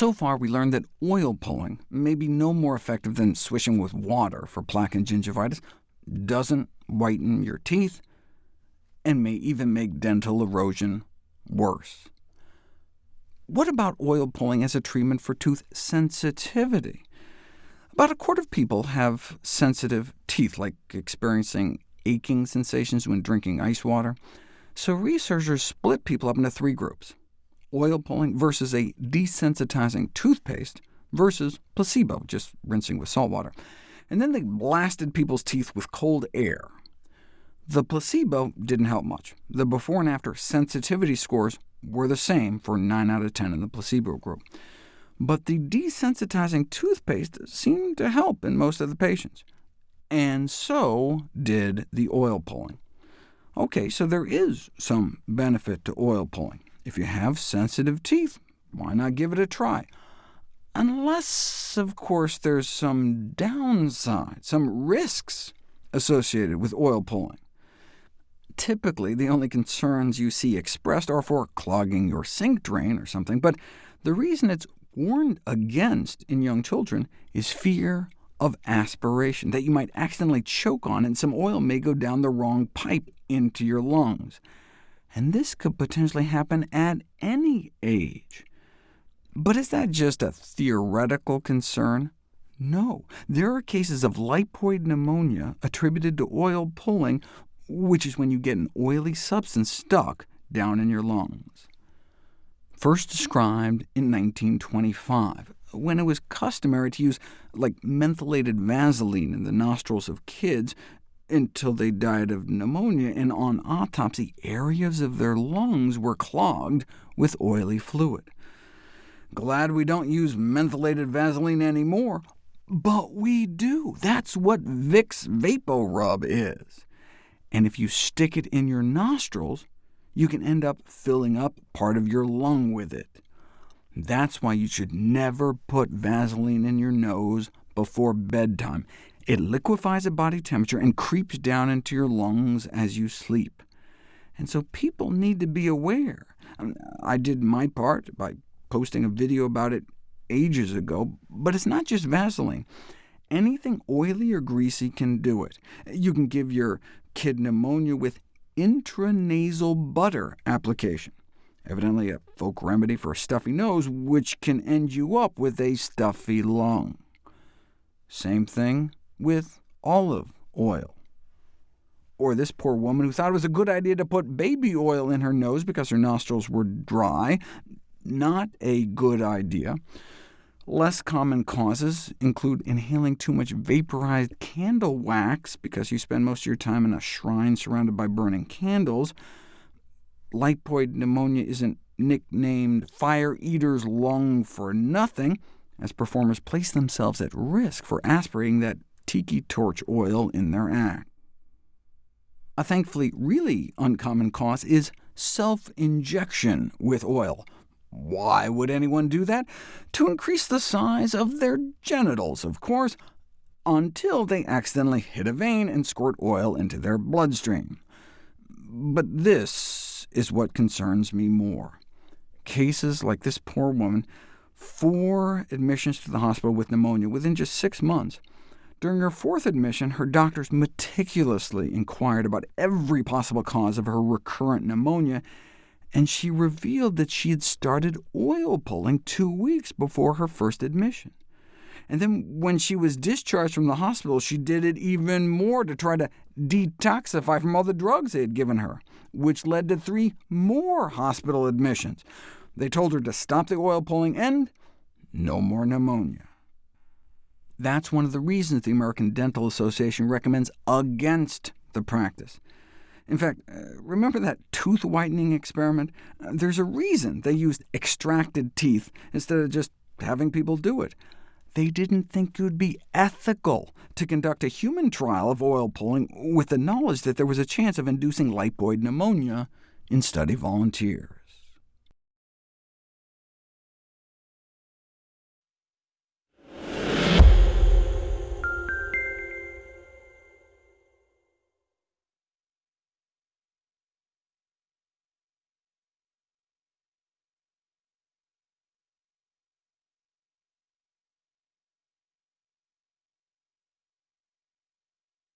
So far, we learned that oil pulling may be no more effective than swishing with water for plaque and gingivitis, doesn't whiten your teeth, and may even make dental erosion worse. What about oil pulling as a treatment for tooth sensitivity? About a quarter of people have sensitive teeth, like experiencing aching sensations when drinking ice water. So researchers split people up into three groups oil pulling versus a desensitizing toothpaste versus placebo, just rinsing with salt water. And then they blasted people's teeth with cold air. The placebo didn't help much. The before and after sensitivity scores were the same for 9 out of 10 in the placebo group. But the desensitizing toothpaste seemed to help in most of the patients. And so did the oil pulling. OK, so there is some benefit to oil pulling. If you have sensitive teeth, why not give it a try? Unless, of course, there's some downside, some risks associated with oil pulling. Typically, the only concerns you see expressed are for clogging your sink drain or something, but the reason it's warned against in young children is fear of aspiration, that you might accidentally choke on and some oil may go down the wrong pipe into your lungs and this could potentially happen at any age. But is that just a theoretical concern? No, there are cases of lipoid pneumonia attributed to oil pulling, which is when you get an oily substance stuck down in your lungs. First described in 1925, when it was customary to use like mentholated Vaseline in the nostrils of kids until they died of pneumonia, and on autopsy, areas of their lungs were clogged with oily fluid. Glad we don't use mentholated Vaseline anymore, but we do. That's what Vicks VapoRub is. And if you stick it in your nostrils, you can end up filling up part of your lung with it. That's why you should never put Vaseline in your nose before bedtime. It liquefies at body temperature and creeps down into your lungs as you sleep. And so people need to be aware. I did my part by posting a video about it ages ago, but it's not just Vaseline. Anything oily or greasy can do it. You can give your kid pneumonia with intranasal butter application, evidently a folk remedy for a stuffy nose, which can end you up with a stuffy lung. Same thing with olive oil. Or this poor woman who thought it was a good idea to put baby oil in her nose because her nostrils were dry. Not a good idea. Less common causes include inhaling too much vaporized candle wax because you spend most of your time in a shrine surrounded by burning candles. Lipoid pneumonia isn't nicknamed fire eater's lung for nothing, as performers place themselves at risk for aspirating that tiki torch oil in their act. A thankfully really uncommon cause is self-injection with oil. Why would anyone do that? To increase the size of their genitals, of course, until they accidentally hit a vein and squirt oil into their bloodstream. But this is what concerns me more. Cases like this poor woman, four admissions to the hospital with pneumonia within just six months, during her fourth admission, her doctors meticulously inquired about every possible cause of her recurrent pneumonia, and she revealed that she had started oil pulling two weeks before her first admission. And then when she was discharged from the hospital, she did it even more to try to detoxify from all the drugs they had given her, which led to three more hospital admissions. They told her to stop the oil pulling and no more pneumonia. That's one of the reasons the American Dental Association recommends against the practice. In fact, uh, remember that tooth whitening experiment? Uh, there's a reason they used extracted teeth instead of just having people do it. They didn't think it would be ethical to conduct a human trial of oil pulling with the knowledge that there was a chance of inducing lipoid pneumonia in study volunteers.